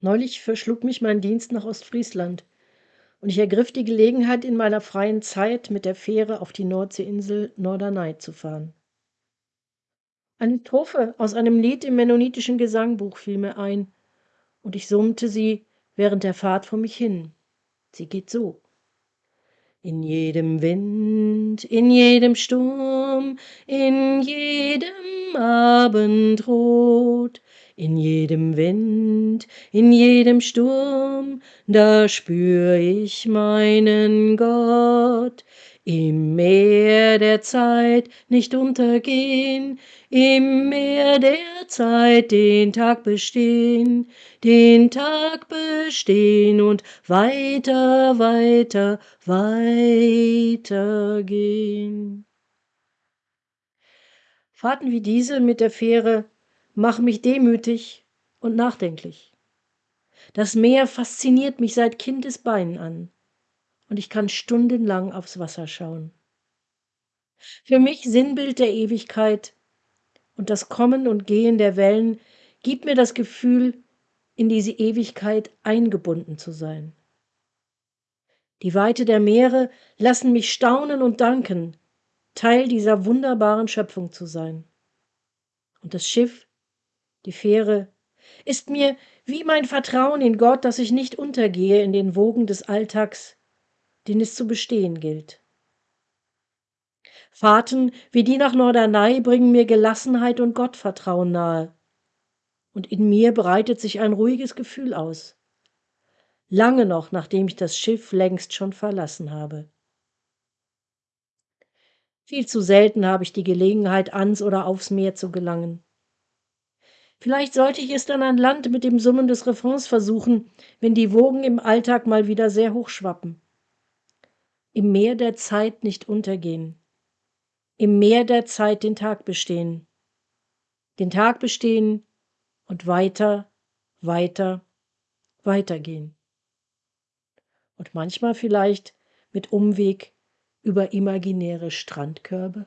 Neulich verschlug mich mein Dienst nach Ostfriesland und ich ergriff die Gelegenheit, in meiner freien Zeit mit der Fähre auf die Nordseeinsel Norderney zu fahren. Eine Strophe aus einem Lied im mennonitischen Gesangbuch fiel mir ein, und ich summte sie während der Fahrt vor mich hin. Sie geht so. In jedem Wind, in jedem Sturm, in jedem Abendrot, in jedem Wind, in jedem Sturm, da spür ich meinen Gott. Im Meer der Zeit nicht untergehen, im Meer der Zeit den Tag bestehen, den Tag bestehen und weiter, weiter, weiter gehen. Fahrten wie diese mit der Fähre machen mich demütig und nachdenklich. Das Meer fasziniert mich seit Kindesbeinen an und ich kann stundenlang aufs Wasser schauen. Für mich Sinnbild der Ewigkeit und das Kommen und Gehen der Wellen gibt mir das Gefühl, in diese Ewigkeit eingebunden zu sein. Die Weite der Meere lassen mich staunen und danken, Teil dieser wunderbaren Schöpfung zu sein. Und das Schiff, die Fähre, ist mir wie mein Vertrauen in Gott, dass ich nicht untergehe in den Wogen des Alltags, den es zu bestehen gilt. Fahrten wie die nach Norderney bringen mir Gelassenheit und Gottvertrauen nahe. Und in mir breitet sich ein ruhiges Gefühl aus. Lange noch, nachdem ich das Schiff längst schon verlassen habe. Viel zu selten habe ich die Gelegenheit, ans oder aufs Meer zu gelangen. Vielleicht sollte ich es dann an Land mit dem Summen des Refrains versuchen, wenn die Wogen im Alltag mal wieder sehr hoch schwappen im Meer der Zeit nicht untergehen, im Meer der Zeit den Tag bestehen, den Tag bestehen und weiter, weiter, weitergehen. Und manchmal vielleicht mit Umweg über imaginäre Strandkörbe?